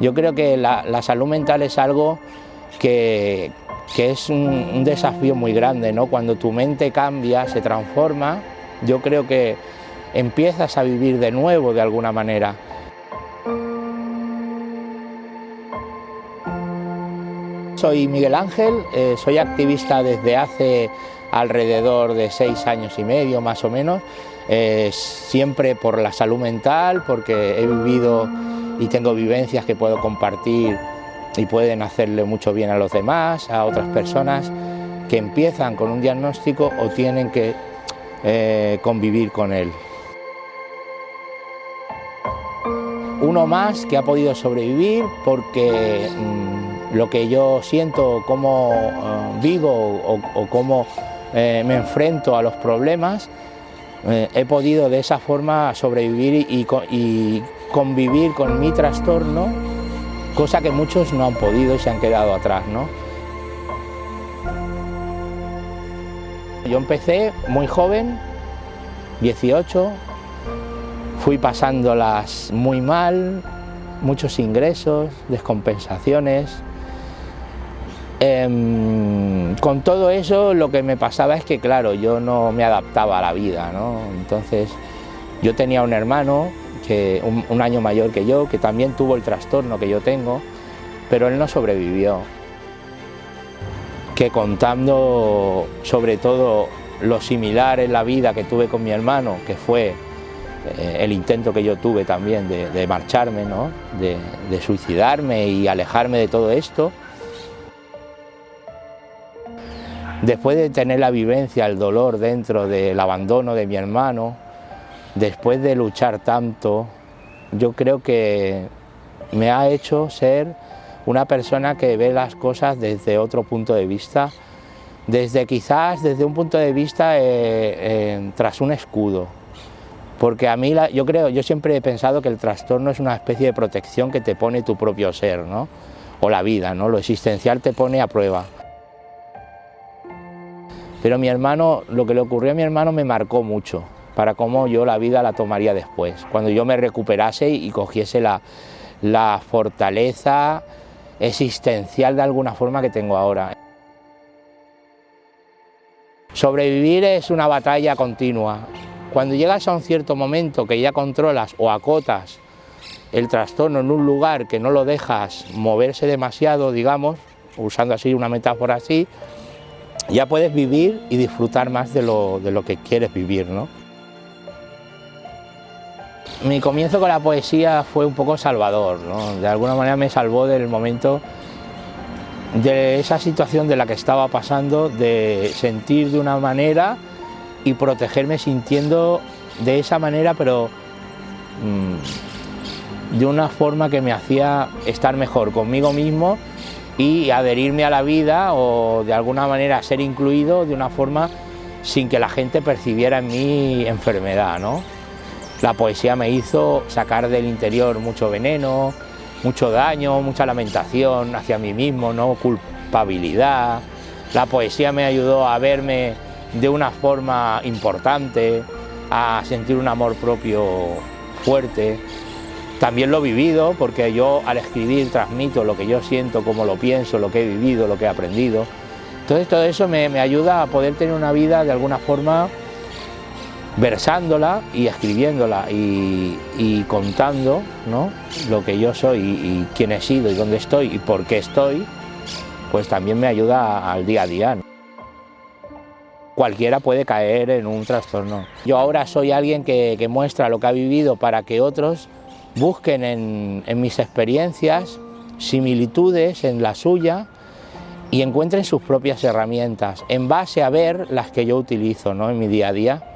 Yo creo que la, salud mental es algo que, es un, un, desafío muy grande, ¿no? Cuando tu mente cambia, se transforma, yo creo que empiezas a vivir de nuevo de alguna manera. Soy Miguel Ángel, eh, soy activista desde hace alrededor de seis años y medio más o menos, eh, siempre por la salud mental, porque he vivido y tengo vivencias que puedo compartir y pueden hacerle mucho bien a los demás, a otras personas que empiezan con un diagnóstico o tienen que eh, convivir con él. Uno más que ha podido sobrevivir porque mm, lo que yo siento, cómo eh, vivo o, cómo eh, me enfrento a los problemas, eh, he podido de esa forma sobrevivir y, convivir con mi trastorno, cosa que muchos no han podido y se han quedado atrás. ¿no? Yo empecé muy joven, 18, fui pasándolas muy mal, muchos ingresos, descompensaciones, Em, con todo eso lo que me pasaba es que, claro, yo no me adaptaba a la vida, ¿no? Entonces, yo tenía un hermano, que, un, año mayor que yo, que también tuvo el trastorno que yo tengo, pero él no sobrevivió. Que contando sobre todo lo similar en la vida que tuve con mi hermano, que fue eh, el intento que yo tuve también de, marcharme, ¿no? de suicidarme y alejarme de todo esto, Después de tener la vivencia, el dolor dentro del abandono de mi hermano, después de luchar tanto, yo creo que me ha hecho ser una persona que ve las cosas desde otro punto de vista, desde quizás desde un punto de vista eh, eh, tras un escudo. Porque a mí, yo creo, yo siempre he pensado que el trastorno es una especie de protección que te pone tu propio ser, ¿no? O la vida, ¿no? Lo existencial te pone a prueba. Pero mi hermano, lo que le ocurrió a mi hermano me marcó mucho para cómo yo la vida la tomaría después, cuando yo me recuperase y cogiese la, fortaleza existencial de alguna forma que tengo ahora. Sobrevivir es una batalla continua. Cuando llegas a un cierto momento que ya controlas o acotas el trastorno en un lugar que no lo dejas moverse demasiado, digamos, usando así una metáfora así, ya puedes vivir y disfrutar más de lo, que quieres vivir. ¿no? Mi comienzo con la poesía fue un poco salvador, de alguna manera me salvó del momento de esa situación de la que estaba pasando, de sentir de una manera y protegerme sintiendo de esa manera, pero mm, de una forma que me hacía estar mejor conmigo mismo y adherirme a la vida o de alguna manera ser incluido de una forma sin que la gente percibiera en mí enfermedad. ¿no? La poesía me hizo sacar del interior mucho veneno, mucho daño, mucha lamentación hacia mí mismo, ¿no? culpabilidad. La poesía me ayudó a verme de una forma importante, a sentir un amor propio fuerte. También lo he vivido porque yo al escribir transmito lo que yo siento, cómo lo pienso, lo que he vivido, lo que he aprendido. Entonces todo eso me, ayuda a poder tener una vida de alguna forma versándola y escribiéndola y, contando ¿no? lo que yo soy y, quién he sido y dónde estoy y por qué estoy, pues también me ayuda al día a día. Cualquiera puede caer en un trastorno. Yo ahora soy alguien que muestra lo que ha vivido para que otros busquen en, mis experiencias similitudes en la suya y encuentren sus propias herramientas en base a ver las que yo utilizo ¿no? en mi día a día.